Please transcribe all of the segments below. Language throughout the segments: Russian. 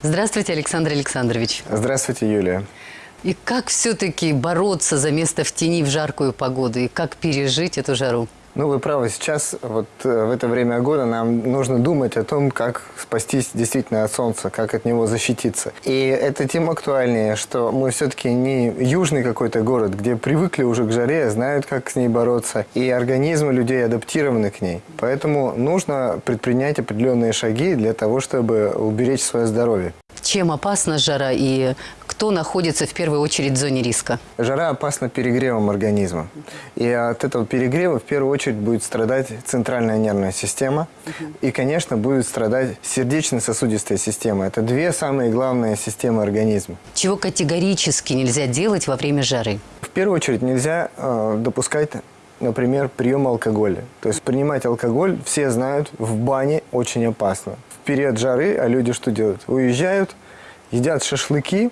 Здравствуйте, Александр Александрович. Здравствуйте, Юлия. И как все-таки бороться за место в тени в жаркую погоду? И как пережить эту жару? Ну, вы правы, сейчас, вот э, в это время года нам нужно думать о том, как спастись действительно от солнца, как от него защититься. И это тем актуальнее, что мы все-таки не южный какой-то город, где привыкли уже к жаре, знают, как с ней бороться, и организмы людей адаптированы к ней. Поэтому нужно предпринять определенные шаги для того, чтобы уберечь свое здоровье. Чем опасна жара и кто находится в первую очередь в зоне риска? Жара опасна перегревом организма. И от этого перегрева в первую очередь будет страдать центральная нервная система. И, конечно, будет страдать сердечно-сосудистая система. Это две самые главные системы организма. Чего категорически нельзя делать во время жары? В первую очередь нельзя э, допускать например, прием алкоголя. То есть принимать алкоголь, все знают, в бане очень опасно. В период жары, а люди что делают? Уезжают, едят шашлыки,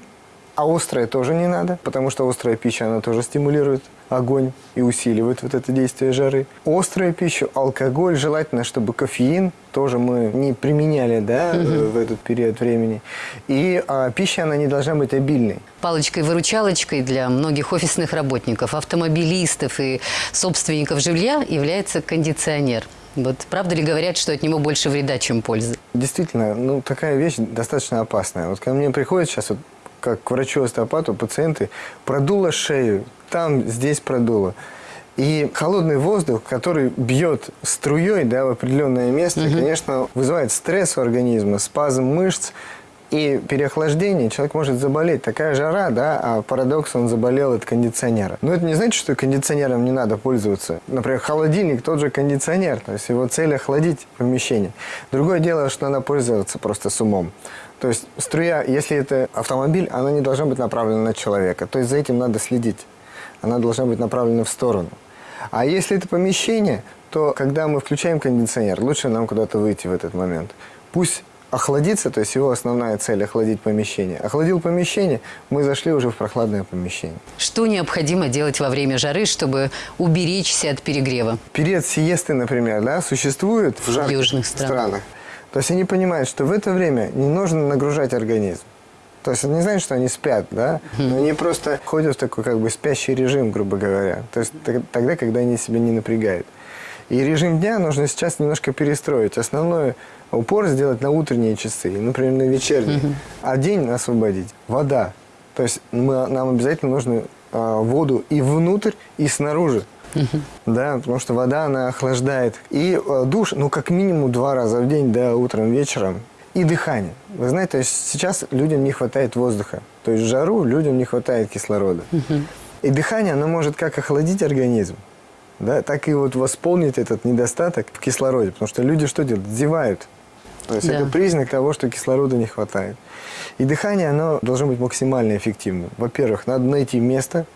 а острое тоже не надо, потому что острая пища, она тоже стимулирует огонь и усиливает вот это действие жары. Острую пищу, алкоголь, желательно, чтобы кофеин тоже мы не применяли да, угу. в этот период времени. И а, пища, она не должна быть обильной. Палочкой-выручалочкой для многих офисных работников, автомобилистов и собственников жилья является кондиционер. Вот правда ли говорят, что от него больше вреда, чем пользы? Действительно, ну такая вещь достаточно опасная. Вот ко мне приходят сейчас вот как к врачу-остеопату пациенты, продуло шею, там, здесь продуло. И холодный воздух, который бьет струей да, в определенное место, угу. конечно, вызывает стресс у организма, спазм мышц и переохлаждение. Человек может заболеть. Такая жара, да, а парадокс, он заболел от кондиционера. Но это не значит, что кондиционером не надо пользоваться. Например, холодильник, тот же кондиционер. То есть его цель охладить помещение. Другое дело, что надо пользоваться просто с умом. То есть струя, если это автомобиль, она не должна быть направлена на человека. То есть за этим надо следить. Она должна быть направлена в сторону. А если это помещение, то когда мы включаем кондиционер, лучше нам куда-то выйти в этот момент. Пусть охладится, то есть его основная цель – охладить помещение. Охладил помещение, мы зашли уже в прохладное помещение. Что необходимо делать во время жары, чтобы уберечься от перегрева? Период сиесты, например, да, существует в жарких Южных стран. странах. То есть они понимают, что в это время не нужно нагружать организм. То есть это не значит, что они спят, да? Но они просто ходят в такой как бы спящий режим, грубо говоря. То есть тогда, когда они себя не напрягают. И режим дня нужно сейчас немножко перестроить. Основной упор сделать на утренние часы, например, на вечерние. А день освободить. Вода. То есть мы, нам обязательно нужно а, воду и внутрь, и снаружи. Да, потому что вода, она охлаждает. И э, душ, ну, как минимум два раза в день, да, утром, вечером. И дыхание. Вы знаете, то есть сейчас людям не хватает воздуха. То есть в жару людям не хватает кислорода. И дыхание, оно может как охладить организм, да, так и вот восполнить этот недостаток в кислороде. Потому что люди что делают? Зевают. То есть да. это признак того, что кислорода не хватает. И дыхание, оно должно быть максимально эффективным. Во-первых, надо найти место,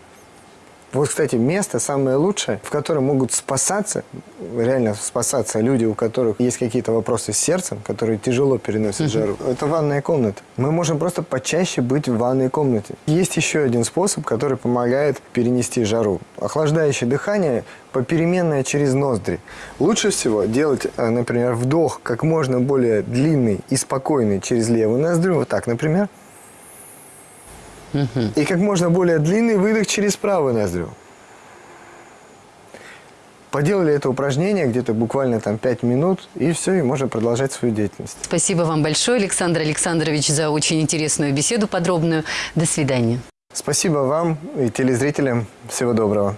вот, кстати, место самое лучшее, в котором могут спасаться, реально спасаться люди, у которых есть какие-то вопросы с сердцем, которые тяжело переносят жару. Это ванная комната. Мы можем просто почаще быть в ванной комнате. Есть еще один способ, который помогает перенести жару. Охлаждающее дыхание попеременное через ноздри. Лучше всего делать, э, например, вдох как можно более длинный и спокойный через левую ноздрю. Вот так, например. Угу. И как можно более длинный выдох через правую ноздрю. Поделали это упражнение где-то буквально там 5 минут, и все, и можно продолжать свою деятельность. Спасибо вам большое, Александр Александрович, за очень интересную беседу подробную. До свидания. Спасибо вам и телезрителям. Всего доброго.